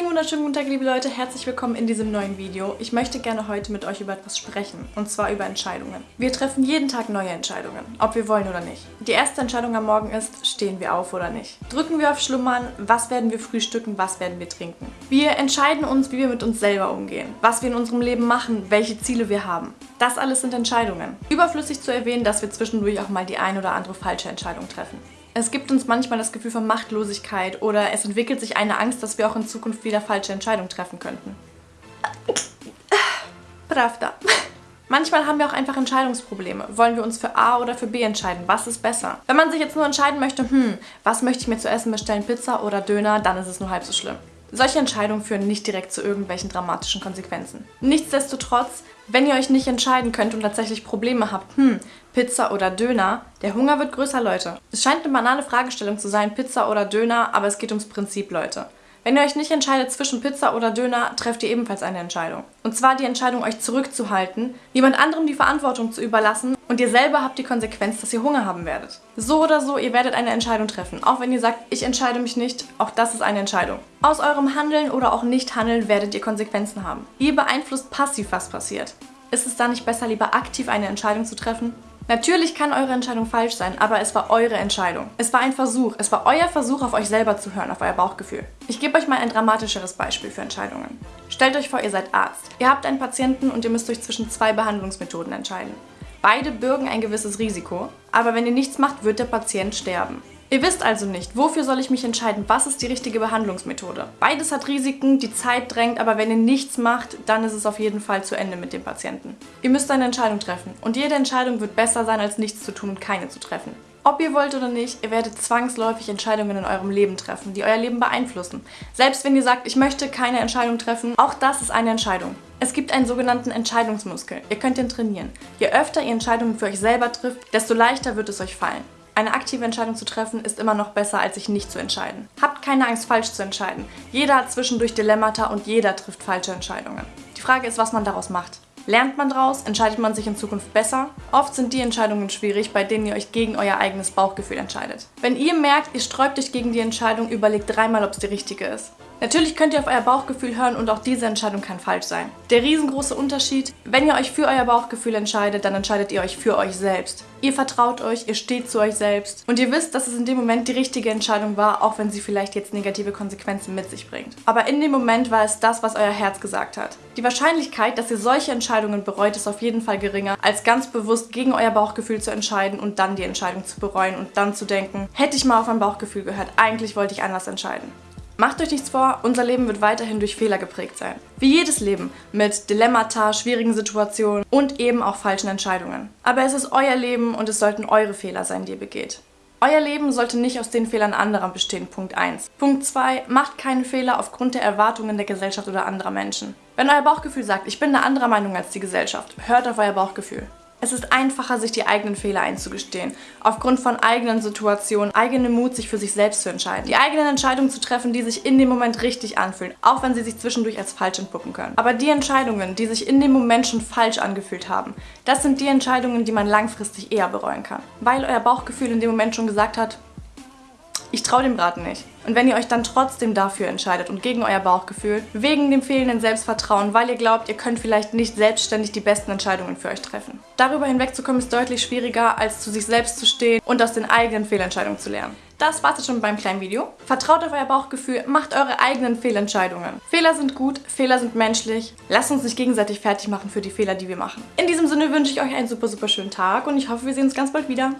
Einen wunderschönen guten Tag, liebe Leute. Herzlich willkommen in diesem neuen Video. Ich möchte gerne heute mit euch über etwas sprechen. Und zwar über Entscheidungen. Wir treffen jeden Tag neue Entscheidungen, ob wir wollen oder nicht. Die erste Entscheidung am Morgen ist, stehen wir auf oder nicht. Drücken wir auf Schlummern, was werden wir frühstücken, was werden wir trinken. Wir entscheiden uns, wie wir mit uns selber umgehen, was wir in unserem Leben machen, welche Ziele wir haben. Das alles sind Entscheidungen. Überflüssig zu erwähnen, dass wir zwischendurch auch mal die ein oder andere falsche Entscheidung treffen. Es gibt uns manchmal das Gefühl von Machtlosigkeit oder es entwickelt sich eine Angst, dass wir auch in Zukunft wieder falsche Entscheidungen treffen könnten. Pravda. Manchmal haben wir auch einfach Entscheidungsprobleme. Wollen wir uns für A oder für B entscheiden? Was ist besser? Wenn man sich jetzt nur entscheiden möchte, hm, was möchte ich mir zu essen bestellen, Pizza oder Döner, dann ist es nur halb so schlimm. Solche Entscheidungen führen nicht direkt zu irgendwelchen dramatischen Konsequenzen. Nichtsdestotrotz, wenn ihr euch nicht entscheiden könnt und tatsächlich Probleme habt, hm, Pizza oder Döner, der Hunger wird größer, Leute. Es scheint eine banale Fragestellung zu sein, Pizza oder Döner, aber es geht ums Prinzip, Leute. Wenn ihr euch nicht entscheidet zwischen Pizza oder Döner, trefft ihr ebenfalls eine Entscheidung. Und zwar die Entscheidung, euch zurückzuhalten, jemand anderem die Verantwortung zu überlassen und ihr selber habt die Konsequenz, dass ihr Hunger haben werdet. So oder so, ihr werdet eine Entscheidung treffen. Auch wenn ihr sagt, ich entscheide mich nicht, auch das ist eine Entscheidung. Aus eurem Handeln oder auch Nicht-Handeln werdet ihr Konsequenzen haben. Ihr beeinflusst passiv, was passiert. Ist es da nicht besser, lieber aktiv eine Entscheidung zu treffen? Natürlich kann eure Entscheidung falsch sein, aber es war eure Entscheidung. Es war ein Versuch. Es war euer Versuch, auf euch selber zu hören, auf euer Bauchgefühl. Ich gebe euch mal ein dramatischeres Beispiel für Entscheidungen. Stellt euch vor, ihr seid Arzt. Ihr habt einen Patienten und ihr müsst euch zwischen zwei Behandlungsmethoden entscheiden. Beide bürgen ein gewisses Risiko, aber wenn ihr nichts macht, wird der Patient sterben. Ihr wisst also nicht, wofür soll ich mich entscheiden, was ist die richtige Behandlungsmethode. Beides hat Risiken, die Zeit drängt, aber wenn ihr nichts macht, dann ist es auf jeden Fall zu Ende mit dem Patienten. Ihr müsst eine Entscheidung treffen und jede Entscheidung wird besser sein, als nichts zu tun und keine zu treffen. Ob ihr wollt oder nicht, ihr werdet zwangsläufig Entscheidungen in eurem Leben treffen, die euer Leben beeinflussen. Selbst wenn ihr sagt, ich möchte keine Entscheidung treffen, auch das ist eine Entscheidung. Es gibt einen sogenannten Entscheidungsmuskel. Ihr könnt ihn trainieren. Je öfter ihr Entscheidungen für euch selber trifft, desto leichter wird es euch fallen. Eine aktive Entscheidung zu treffen ist immer noch besser, als sich nicht zu entscheiden. Habt keine Angst, falsch zu entscheiden. Jeder hat zwischendurch Dilemmata und jeder trifft falsche Entscheidungen. Die Frage ist, was man daraus macht. Lernt man daraus? Entscheidet man sich in Zukunft besser? Oft sind die Entscheidungen schwierig, bei denen ihr euch gegen euer eigenes Bauchgefühl entscheidet. Wenn ihr merkt, ihr sträubt euch gegen die Entscheidung, überlegt dreimal, ob es die richtige ist. Natürlich könnt ihr auf euer Bauchgefühl hören und auch diese Entscheidung kann falsch sein. Der riesengroße Unterschied, wenn ihr euch für euer Bauchgefühl entscheidet, dann entscheidet ihr euch für euch selbst. Ihr vertraut euch, ihr steht zu euch selbst und ihr wisst, dass es in dem Moment die richtige Entscheidung war, auch wenn sie vielleicht jetzt negative Konsequenzen mit sich bringt. Aber in dem Moment war es das, was euer Herz gesagt hat. Die Wahrscheinlichkeit, dass ihr solche Entscheidungen bereut, ist auf jeden Fall geringer, als ganz bewusst gegen euer Bauchgefühl zu entscheiden und dann die Entscheidung zu bereuen und dann zu denken, hätte ich mal auf mein Bauchgefühl gehört, eigentlich wollte ich anders entscheiden. Macht euch nichts vor, unser Leben wird weiterhin durch Fehler geprägt sein. Wie jedes Leben, mit Dilemmata, schwierigen Situationen und eben auch falschen Entscheidungen. Aber es ist euer Leben und es sollten eure Fehler sein, die ihr begeht. Euer Leben sollte nicht aus den Fehlern anderer bestehen, Punkt 1. Punkt 2, macht keinen Fehler aufgrund der Erwartungen der Gesellschaft oder anderer Menschen. Wenn euer Bauchgefühl sagt, ich bin eine andere Meinung als die Gesellschaft, hört auf euer Bauchgefühl. Es ist einfacher, sich die eigenen Fehler einzugestehen, aufgrund von eigenen Situationen, eigenem Mut, sich für sich selbst zu entscheiden. Die eigenen Entscheidungen zu treffen, die sich in dem Moment richtig anfühlen, auch wenn sie sich zwischendurch als falsch entpuppen können. Aber die Entscheidungen, die sich in dem Moment schon falsch angefühlt haben, das sind die Entscheidungen, die man langfristig eher bereuen kann. Weil euer Bauchgefühl in dem Moment schon gesagt hat, ich traue dem Braten nicht. Und wenn ihr euch dann trotzdem dafür entscheidet und gegen euer Bauchgefühl, wegen dem fehlenden Selbstvertrauen, weil ihr glaubt, ihr könnt vielleicht nicht selbstständig die besten Entscheidungen für euch treffen. Darüber hinwegzukommen ist deutlich schwieriger, als zu sich selbst zu stehen und aus den eigenen Fehlentscheidungen zu lernen. Das war's jetzt schon beim kleinen Video. Vertraut auf euer Bauchgefühl, macht eure eigenen Fehlentscheidungen. Fehler sind gut, Fehler sind menschlich. Lasst uns nicht gegenseitig fertig machen für die Fehler, die wir machen. In diesem Sinne wünsche ich euch einen super, super schönen Tag und ich hoffe, wir sehen uns ganz bald wieder.